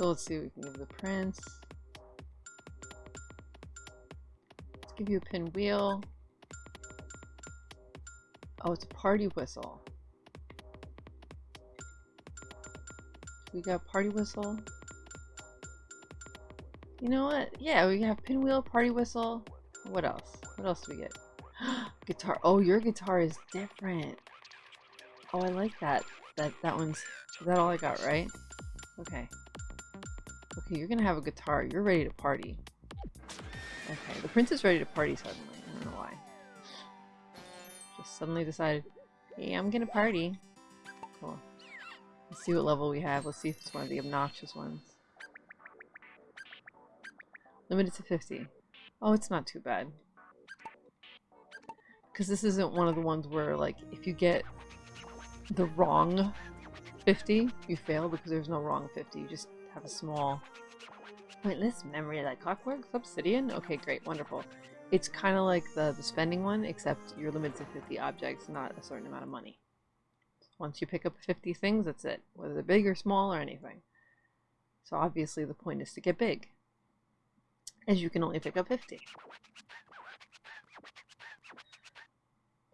So let's see we can give the prince. Let's give you a pinwheel. Oh, it's a party whistle. We got party whistle. You know what? Yeah, we have pinwheel, party whistle. What else? What else do we get? guitar. Oh, your guitar is different. Oh, I like that. That that one's. Is that all I got, right? Okay. You're gonna have a guitar. You're ready to party. Okay, the prince is ready to party suddenly. I don't know why. Just suddenly decided, hey, I'm gonna party. Cool. Let's see what level we have. Let's see if it's one of the obnoxious ones. Limited to 50. Oh, it's not too bad. Because this isn't one of the ones where, like, if you get the wrong 50, you fail because there's no wrong 50. You just have a small pointless memory like clockwork obsidian? Okay great wonderful. It's kind of like the the spending one except you're limited to 50 objects not a certain amount of money. Once you pick up 50 things that's it whether they're big or small or anything. So obviously the point is to get big as you can only pick up 50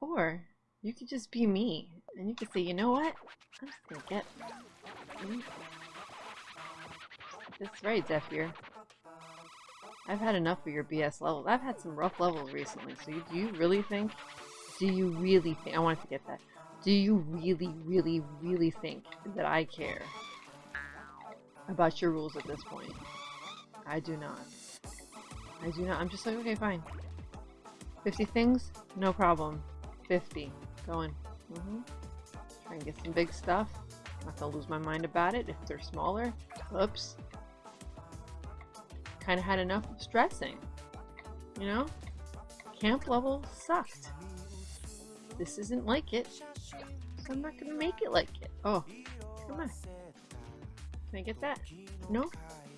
or you could just be me and you could say you know what? I'm just gonna get that's right, Zephyr. I've had enough of your BS levels. I've had some rough levels recently, so you, do you really think... Do you really think... I want to get that. Do you really, really, really think that I care about your rules at this point? I do not. I do not. I'm just like, okay, fine. 50 things? No problem. 50. Going. Mm -hmm. Try and get some big stuff. Not gonna lose my mind about it if they're smaller. Oops kind of had enough of stressing. You know? Camp level sucked. This isn't like it. So I'm not gonna make it like it. Oh, come on. Can I get that? No?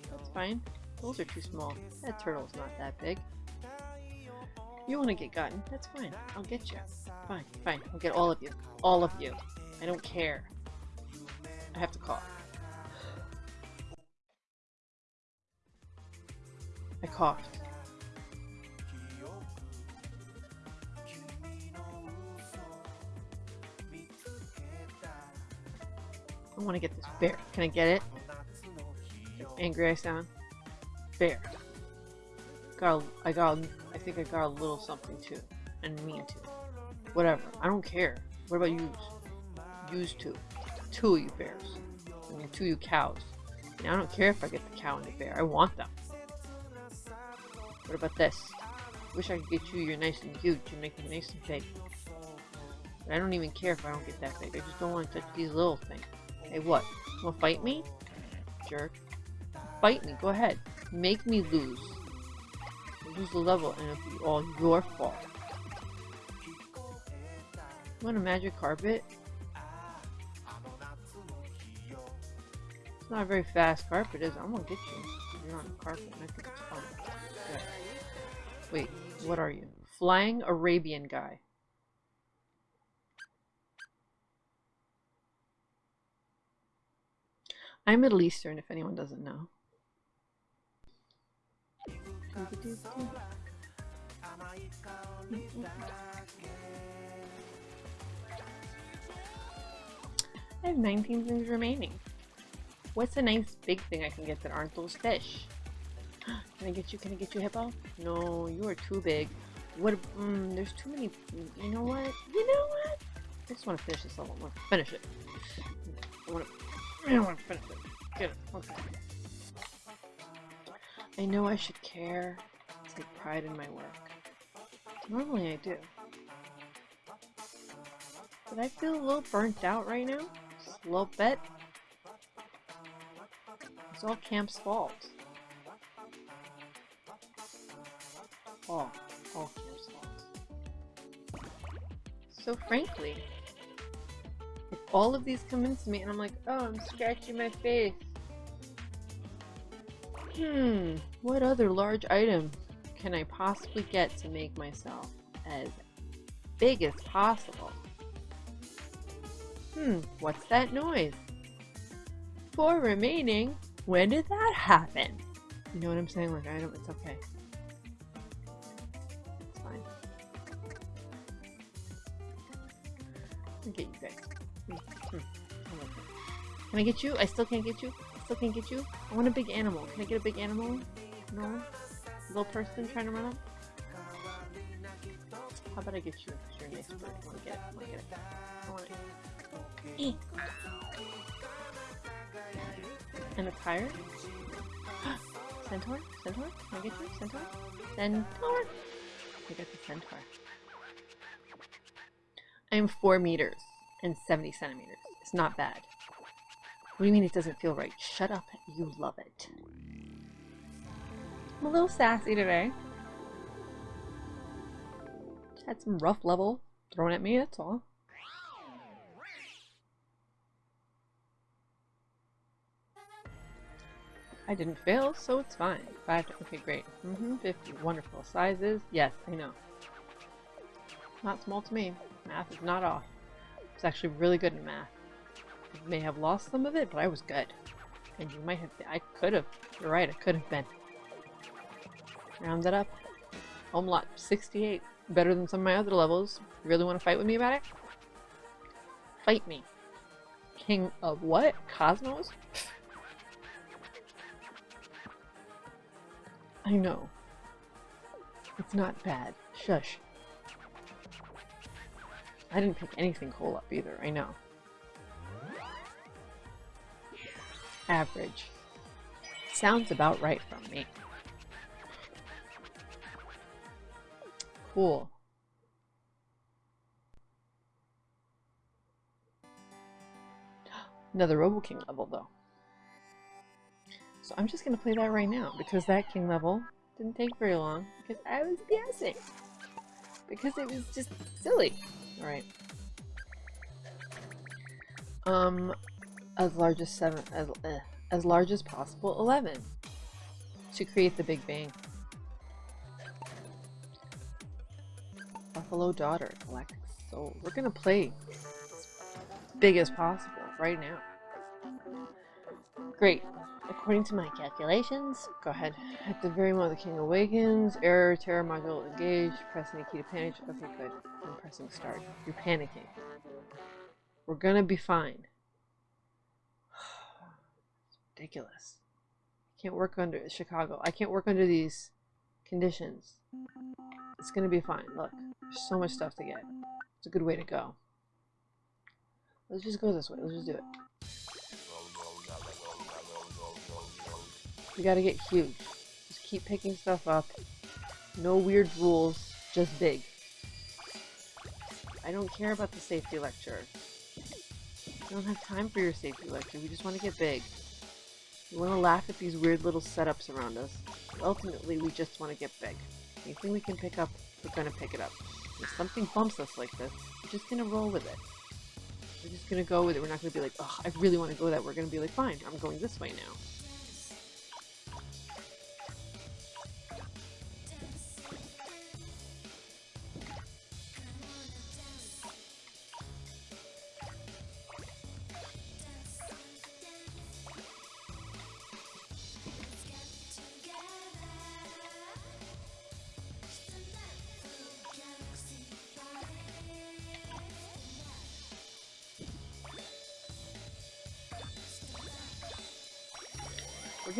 That's fine. Those are too small. That turtle's not that big. You want to get gotten? That's fine. I'll get you. Fine, fine. I'll get all of you. All of you. I don't care. I have to call. I coughed. I want to get this bear. Can I get it? Angry I sound. Bear. Got. A, I got. I think I got a little something too, and mean too. Whatever. I don't care. What about you? Use two. Two of you bears. I mean, two of you cows. I don't care if I get the cow and the bear. I want them. What about this? Wish I could get you, you're nice and huge and make them nice and big. But I don't even care if I don't get that big. I just don't want to touch these little things. Hey, what? You wanna fight me? Jerk. Fight me, go ahead. Make me lose. I'll lose the level and it'll be all your fault. You want a magic carpet? It's not a very fast carpet, is it? I'm gonna get you. You're on a carpet and I think it's fun. Wait, what are you? Flying Arabian guy. I'm Middle Eastern, if anyone doesn't know. I have 19 things remaining. What's a nice big thing I can get that aren't those fish? Can I get you? Can I get you, Hippo? No, you are too big. What? Mm, there's too many. You know what? You know what? I just want to finish this level. I want to finish it. I want to. I want to finish it. Get it. Okay. I know I should care. Take pride in my work. Normally I do. But I feel a little burnt out right now. Just a little bit. It's all Camp's fault. Camp's fault. So frankly, if all of these come into me and I'm like, oh, I'm scratching my face. Hmm, what other large item can I possibly get to make myself as big as possible? Hmm, what's that noise? Four remaining? When did that happen? You know what I'm saying? Like, I don't, it's okay. I'll get you guys. Hmm, hmm, I. Can I get you? I still can't get you? I still can't get you? I want a big animal. Can I get a big animal? No? Little person trying to run up? How about I get you? you're a nice bird. I want to get it. I want to get it. I want it. And a tire? Centaur? Centaur? Can I get you? Centaur? Centaur? I got the centaur. Am 4 meters and 70 centimeters. It's not bad. What do you mean it doesn't feel right? Shut up. You love it. I'm a little sassy today. Had some rough level thrown at me, that's all. I didn't fail, so it's fine. Five, okay, great. Mm-hmm, 50, wonderful. Sizes, yes, I know. Not small to me. Math is not off. I was actually really good in math. I may have lost some of it, but I was good. And you might have, I could have, you're right, I could have been. Round it up. Home lot 68. Better than some of my other levels. You really want to fight with me about it? Fight me. King of what? Cosmos? I know. It's not bad. Shush. I didn't pick anything cool up either, I know. Average. Sounds about right from me. Cool. Another Robo King level, though. So I'm just going to play that right now, because that King level didn't take very long, because I was guessing. Because it was just silly. Alright. Um, as large as seven, as, uh, as large as possible, 11. To create the Big Bang. Buffalo Daughter, Galactic Soul. We're gonna play big as possible right now. Great. According to my calculations, go ahead. At the very moment the king awakens, error, terror module engaged, press any key to panic. Okay, good. I'm pressing start. You're panicking. We're gonna be fine. It's ridiculous. I can't work under Chicago. I can't work under these conditions. It's gonna be fine. Look, there's so much stuff to get. It's a good way to go. Let's just go this way. Let's just do it. We gotta get huge. Just keep picking stuff up. No weird rules, just big. I don't care about the safety lecture. We don't have time for your safety lecture. We just want to get big. We want to laugh at these weird little setups around us. Ultimately, we just want to get big. Anything we can pick up, we're to pick it up. If something bumps us like this, we're just to roll with it. We're just to go with it. We're not to be like, oh, I really want to go that. We're to be like, fine, I'm going this way now.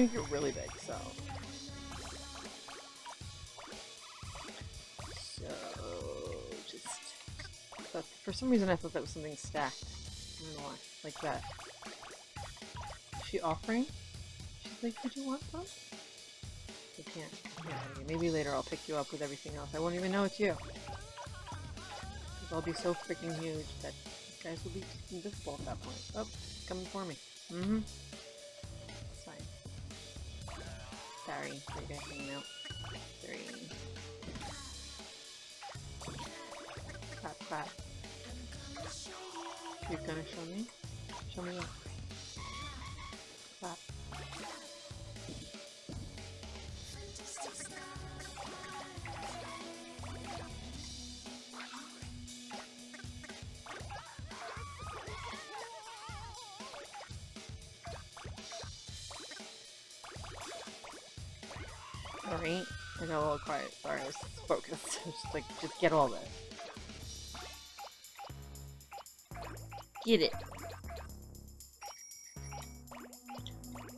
Gonna get really big, so. So, just. For some reason, I thought that was something stacked. I don't know why. Like that. Is she offering? She's like, did you want some? I can't. Can't Maybe later I'll pick you up with everything else. I won't even know it's you. I'll be so freaking huge that guys will be invisible at that point. Oh, coming for me. Mm-hmm. It's Sorry, out. Three. Clap, clap. You're gonna show me? Show me what? Clap. Alright. I got a little quiet. Sorry, I was focused. just like, just get all this. Get it.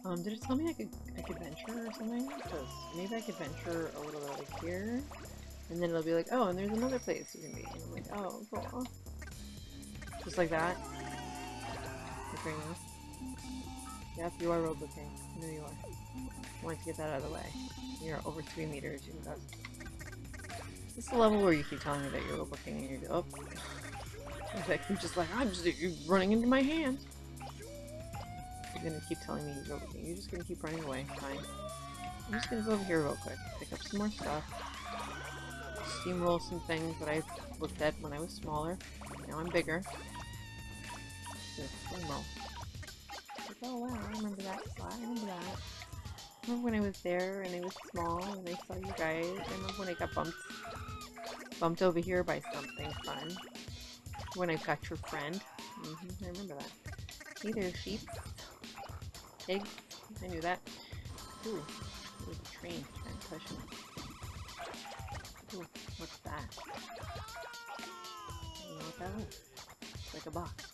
Um, did it tell me I could I could venture or something? Because maybe I could venture a little bit like here, and then it'll be like, oh, and there's another place you can be. And I'm like, oh, cool. Just like that. Now. Yep, you are know you are. I to get that out of the way. You're over three meters. You can This is the level where you keep telling me that you're Roboking and you go, oh. In fact, you're just like, I'm just you're running into my hand. You're gonna keep telling me you're Roboking. You're just gonna keep running away. Fine. I'm just gonna go over here real quick. Pick up some more stuff. Steamroll some things that I looked at when I was smaller. Now I'm bigger. Steamroll. Oh wow, I remember that spot. I remember that. I remember when I was there and I was small and I saw you guys. I remember when I got bumped bumped over here by something fun. When I got your friend. Mm -hmm, I remember that. Hey sheep. Pig. I knew that. Ooh, there's a train trying to push me. Ooh, what's that? I don't know what that is. It's like a box.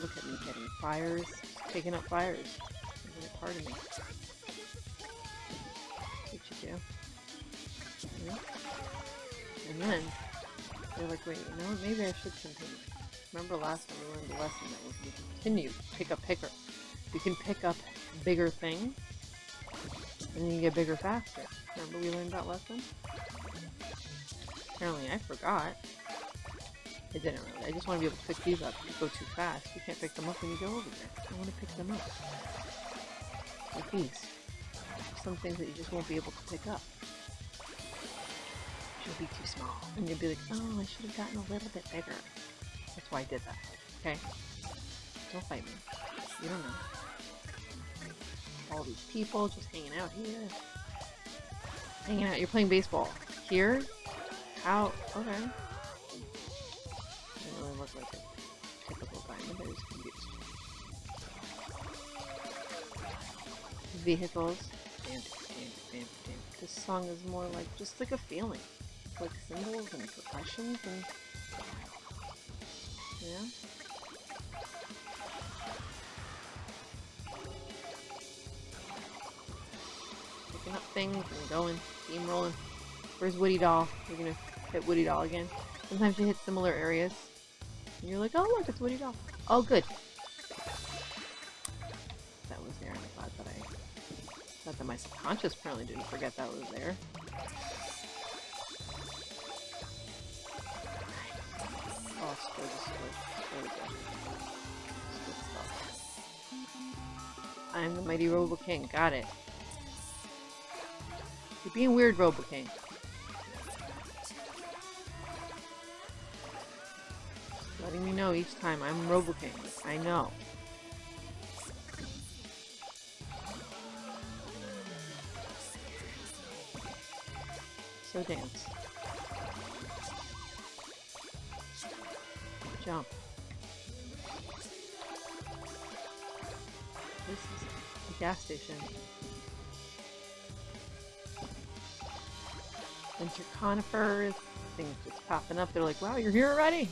Look at me getting fires, taking up fires. Isn't it part of me? What you do? Yeah. And then, they're like, wait, you know what? Maybe I should continue. Remember last time we learned the lesson that if you continue, pick up picker. You can pick up bigger things, and you can get bigger faster. Remember we learned that lesson? Apparently I forgot. I didn't really. I just want to be able to pick these up. You go too fast, you can't pick them up when you go over there. I want to pick them up. Like these. Some things that you just won't be able to pick up. You'll be too small. And you'll be like, oh, I should have gotten a little bit bigger. That's why I did that. Okay? Don't fight me. You don't know. All these people just hanging out here. Hanging out. You're playing baseball. Here? Out. Okay. Vehicles. Damn, damn, damn. This song is more like just like a feeling. It's like symbols and percussions and yeah. Picking up things and going, steamrolling. Where's Woody Doll? You're gonna hit Woody Doll again. Sometimes you hit similar areas. And you're like, oh look, it's Woody Doll. Oh good. My subconscious apparently didn't forget that was there. I'm the mighty Robo King. Got it. You're being weird, Robo King. letting me know each time I'm Robo King. I know. So dance. Jump. This is a gas station. Winter conifers, things just popping up. They're like, wow, you're here already?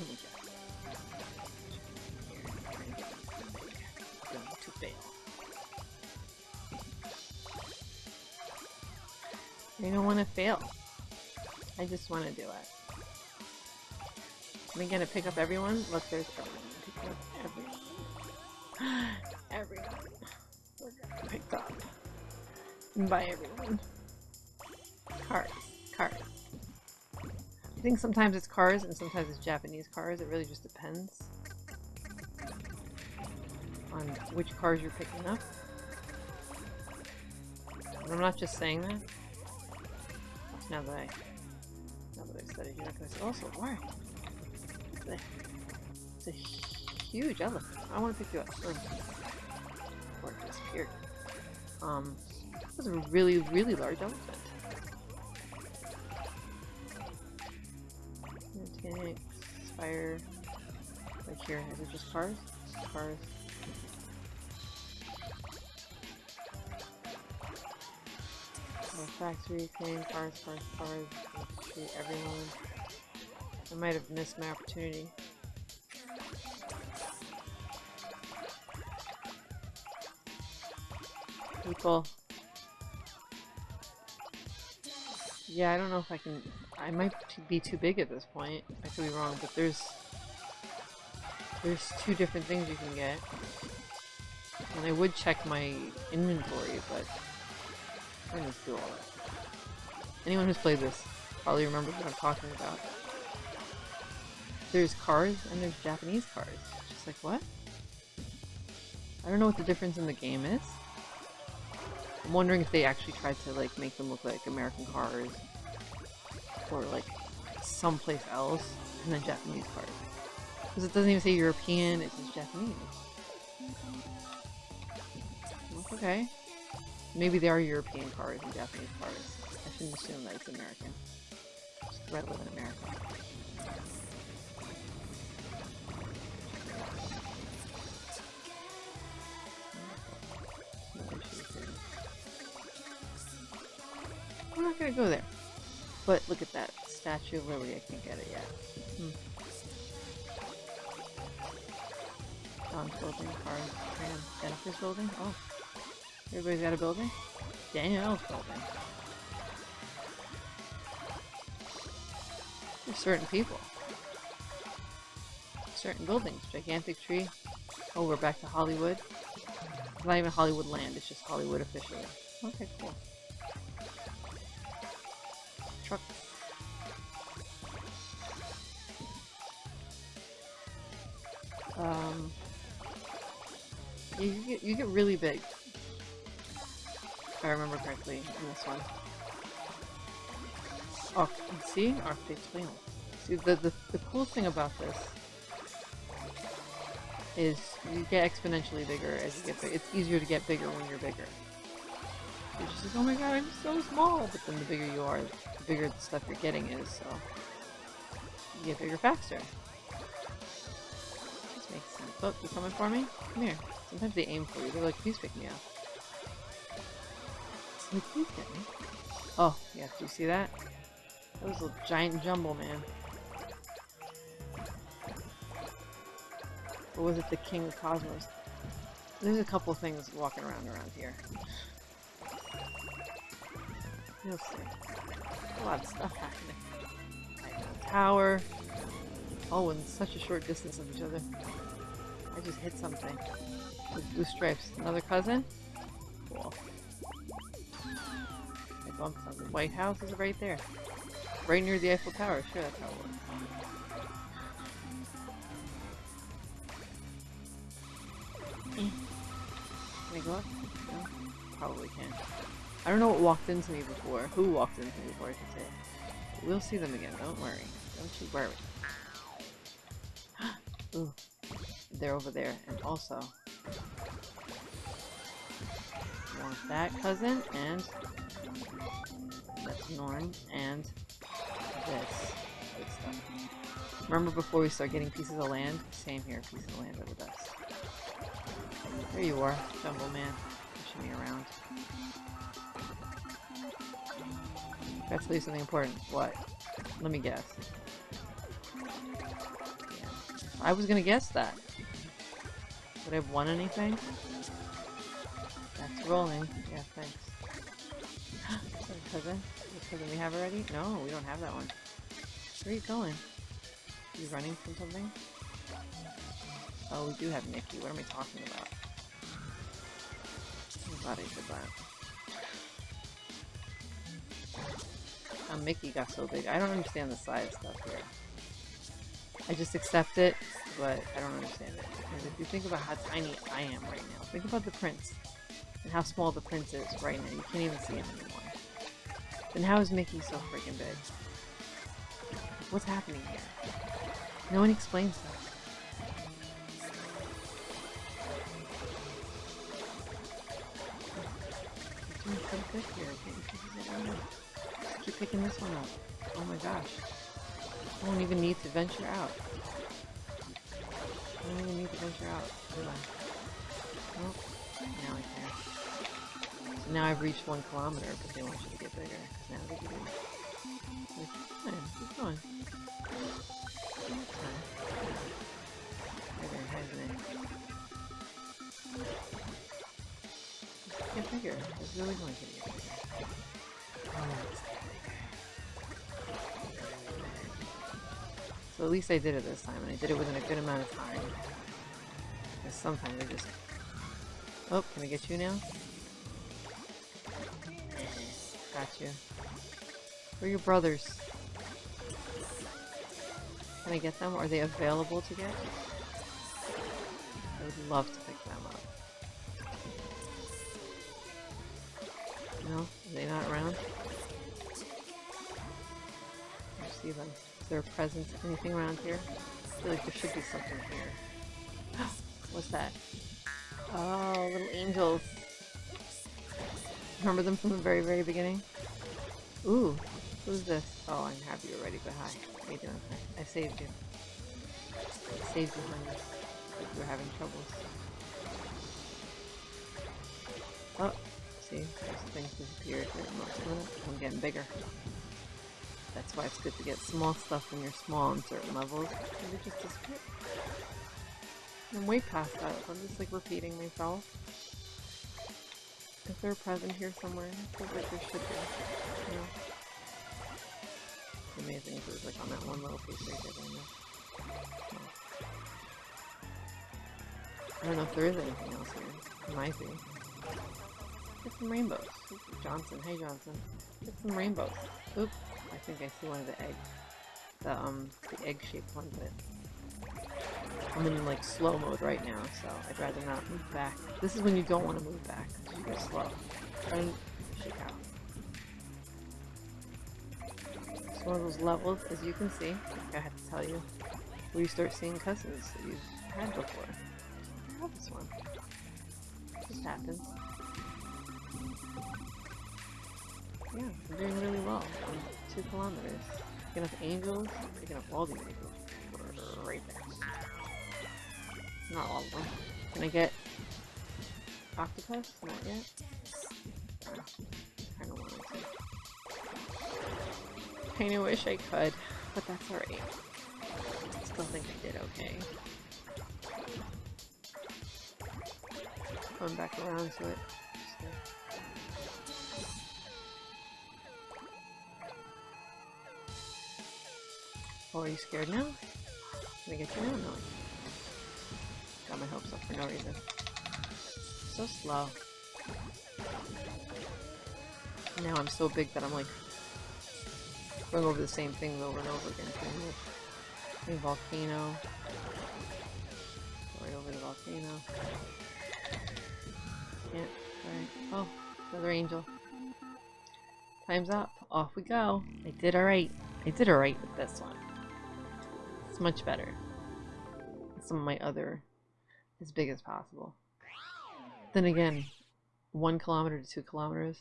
I don't want to fail. I just want to do it. Am I gonna pick up everyone? Look, there's everyone. Pick up everyone. everyone. We're gonna pick up. By everyone. Cars. Cars. I think sometimes it's cars and sometimes it's Japanese cars. It really just depends on which cars you're picking up. And I'm not just saying that. Now that I, now that I've said it, you're not gonna say, also, why? it's a huge elephant. I want to pick you up. Or it disappeared. Um, this is a really, really large elephant. Tanks, fire. Like here, is it just cars? Cars. factory, King, cars, cars, cars, everyone. I might have missed my opportunity. People. Yeah, I don't know if I can... I might be too big at this point. I could be wrong, but there's... There's two different things you can get. And I would check my inventory, but... I don't need to do all that. Anyone who's played this probably remembers what I'm talking about. There's cars and there's Japanese cars. Just like, what? I don't know what the difference in the game is. I'm wondering if they actually tried to like make them look like American cars or like someplace else and then Japanese cars. Because it doesn't even say European, it says Japanese. Okay. Maybe they are European cars and Japanese cars. I shouldn't assume that it's American. Live in America. I'm not gonna go there. But look at that. Statue of Lily, I can't get it yet. Hmm. John's building, Tram, Jennifer's building? Oh. Everybody's got a building? Danielle's building. Certain people. Certain buildings. Gigantic tree. Oh, we're back to Hollywood. It's not even Hollywood land, it's just Hollywood officially. Okay, cool. Truck. Um, you get you get really big. If I remember correctly in this one. Oh, see? Arctic Flame. The, the, the cool thing about this is you get exponentially bigger as you get bigger. It's easier to get bigger when you're bigger. You're just like, oh my god, I'm so small! But then the bigger you are, the bigger the stuff you're getting is, so you get bigger faster. This makes sense. Oh, you coming for me? Come here. Sometimes they aim for you. They're like, please pick me up. Like, please get me. Oh, yeah, do you see that? That was a giant jumble, man. Or was it the King of Cosmos? There's a couple things walking around around here. See. A lot of stuff happening. Tower. Oh, in such a short distance of each other. I just hit something. With blue stripes. Another cousin? Cool. I bumped something. White House is right there. Right near the Eiffel Tower. Sure, that's how it works. I go up? No? Probably can't. I don't know what walked into me before. Who walked into me before, I should say. But we'll see them again, don't worry. Don't you worry. Ooh. They're over there. And also... Want that cousin, and... That's Norn, and... This. Good stuff. Remember before we start getting pieces of land? Same here, pieces of land are the best. There you are, Jumbo Man. Pushing me around. That's least something important. What? Let me guess. Yeah. I was gonna guess that. Would I have won anything? That's rolling. Yeah, thanks. cousin? Cousin we have already? No, we don't have that one. Where are you going? Are you running from something? Oh, we do have Nikki. What am I talking about? Glad I did that. How Mickey got so big. I don't understand the size stuff here. I just accept it, but I don't understand it. Because if you think about how tiny I am right now, think about the prince and how small the prince is right now. You can't even see him anymore. Then how is Mickey so freaking big? What's happening here? No one explains that. Doing so good here. Keep picking this one up. Oh my gosh. I don't even need to venture out. I don't even need to venture out, do I? Nope. Now I can. So Now I've reached one kilometer, but they want you to get bigger. Now they do. Like, fine, keep going. That's fine. Bigger, hasn't it? Really So at least I did it this time, and I did it within a good amount of time. Because sometimes I just... Oh, can I get you now? Got you. Where are your brothers? Can I get them? Are they available to get? I would love to pick them up. They not around? I see them. Is there a presence? Anything around here? I feel like there should be something here. What's that? Oh, little angels. Remember them from the very, very beginning? Ooh, who's this? Oh, I'm happy you're ready, but hi. How you doing? I, saved you. I saved you, honey. Like you were having troubles. Oh, see? Things disappeared. I'm getting bigger. That's why it's good to get small stuff when you're small in certain levels. Just disappear. I'm way past that. I'm just like repeating myself. Is there a present here somewhere? I feel like there should be. You know? It's amazing if it was like on that one little piece right there. No. I don't know if there is anything else here. There might be. Get some rainbows. Johnson. Hey Johnson. Get some rainbows. Oop. I think I see one of the eggs. The um the egg shaped one but I'm in like slow mode right now, so I'd rather not move back. This is when you don't want to move back, you go slow. And shake out. It's one of those levels, as you can see, I have to tell you, where you start seeing cousins that you've had before. I love this one. It just happens. Yeah, I'm doing really well. Two kilometers. Picking up angels, picking up all the angels. Right there. Not all of them. Can I get octopus? Not yet. I want to. Kinda wish I could, but that's alright. Still think I did okay. Going back around to it. Oh, are you scared now? Can I get you now? No. Got my hopes up for no reason. So slow. Now I'm so big that I'm like going over the same thing over and over again. A volcano. Right over the volcano. Can't. Oh, another angel. Time's up. Off we go. I did alright. I did alright with this one. Much better. Some of my other as big as possible. Then again, one kilometer to two kilometers.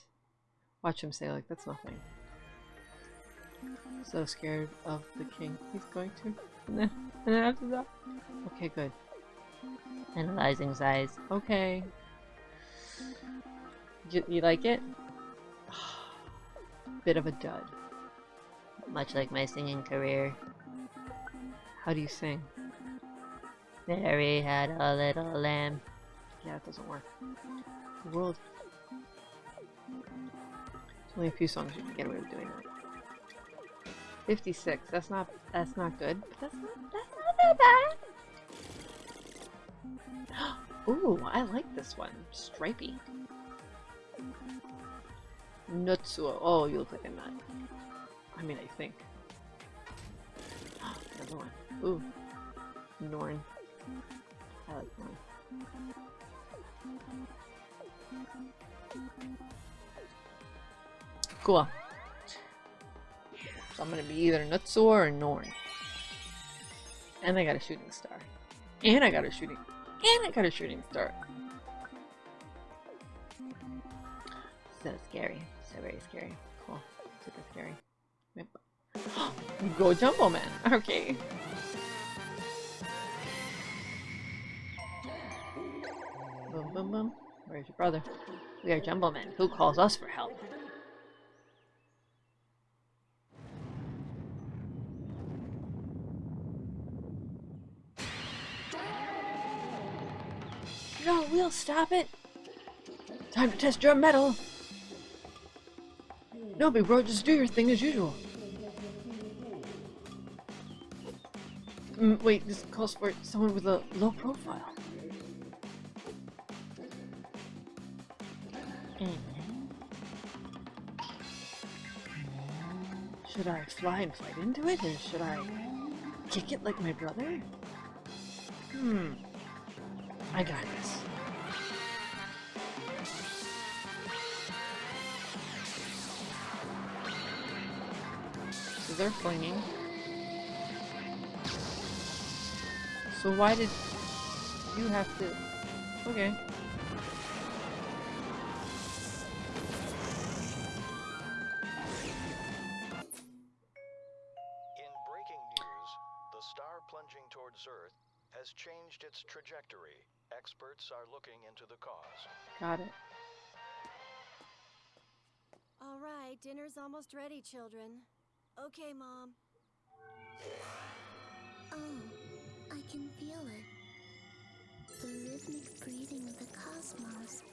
Watch him say like that's nothing. So scared of the king. He's going to. And then, and then after that. Okay, good. Analyzing size. Okay. You, you like it? Bit of a dud. Much like my singing career. How do you sing? Mary had a little lamb. Yeah, it doesn't work. The world. There's only a few songs you can get away with doing that. 56. That's not that's not good. But that's not that's not that bad. Ooh, I like this one. Stripey. Nutsuo. Oh, you look like a nut. I mean, I think. Another one. Ooh. Norn. I like Norn. Cool. So I'm gonna be either Nutsuo or Norn. And I got a shooting star. And I got a shooting and I got a shooting star. So scary. So very scary. Cool. Super scary. Go Jumbo Man. Okay. Boom, boom, boom. Where's your brother? We are Jumblemen. Who calls us for help? No, we'll stop it. Time to test your metal. No, big bro, just do your thing as usual. Mm, wait, this calls for someone with a low profile. Should I fly and fight into it, or should I kick it like my brother? Hmm. I got this. So they're flinging. So why did you have to... Okay. In breaking news, the star plunging towards Earth has changed its trajectory. Experts are looking into the cause. Got it. All right, dinner's almost ready, children. Okay, Mom. Oh, I can feel it. The rhythmic breathing of the cosmos.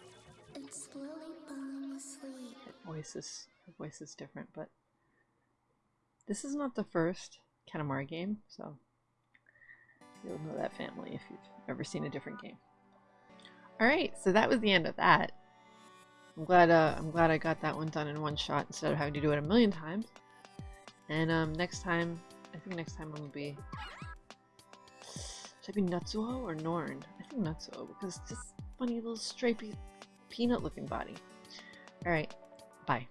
And slowly falling asleep. Her voice is her voice is different, but this is not the first Katamari game, so you'll know that family if you've ever seen a different game. All right, so that was the end of that. I'm glad uh, I'm glad I got that one done in one shot instead of having to do it a million times. And um, next time, I think next time I'm gonna be should I be Natsuo or Norn? I think Natsuo because it's just funny little stripy peanut looking body. Alright, bye.